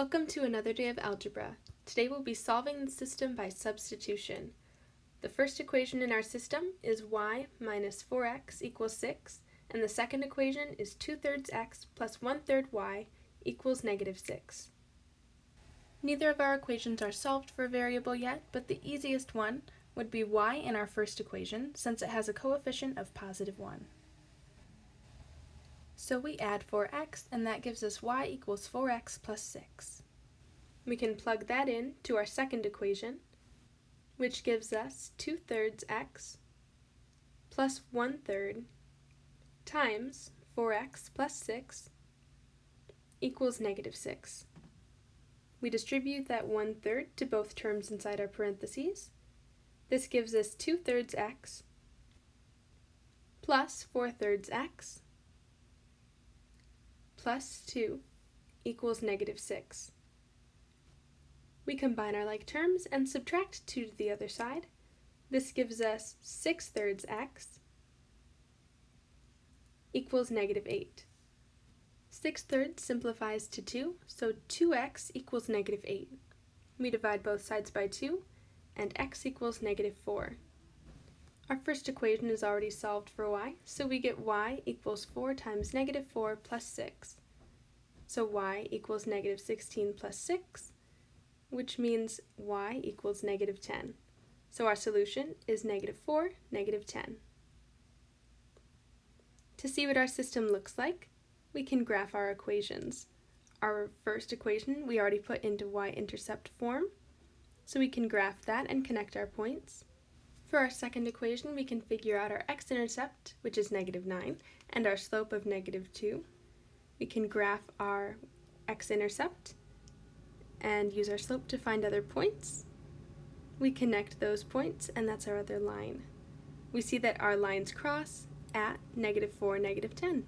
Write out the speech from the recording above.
Welcome to another day of algebra. Today we'll be solving the system by substitution. The first equation in our system is y minus 4x equals 6, and the second equation is 2 thirds x plus 1 third y equals negative 6. Neither of our equations are solved for a variable yet, but the easiest one would be y in our first equation, since it has a coefficient of positive 1. So we add 4x, and that gives us y equals 4x plus 6. We can plug that in to our second equation, which gives us 2 thirds x plus 1 third times 4x plus 6 equals negative 6. We distribute that 1 third to both terms inside our parentheses. This gives us 2 thirds x plus 4 thirds x plus 2 equals negative 6. We combine our like terms and subtract 2 to the other side. This gives us 6 thirds x equals negative 8. 6 thirds simplifies to 2, so 2x equals negative 8. We divide both sides by 2, and x equals negative 4. Our first equation is already solved for y, so we get y equals 4 times negative 4 plus 6. So y equals negative 16 plus 6, which means y equals negative 10. So our solution is negative 4, negative 10. To see what our system looks like, we can graph our equations. Our first equation we already put into y-intercept form, so we can graph that and connect our points. For our second equation, we can figure out our x-intercept, which is negative 9, and our slope of negative 2. We can graph our x-intercept and use our slope to find other points. We connect those points, and that's our other line. We see that our lines cross at negative 4, negative 10.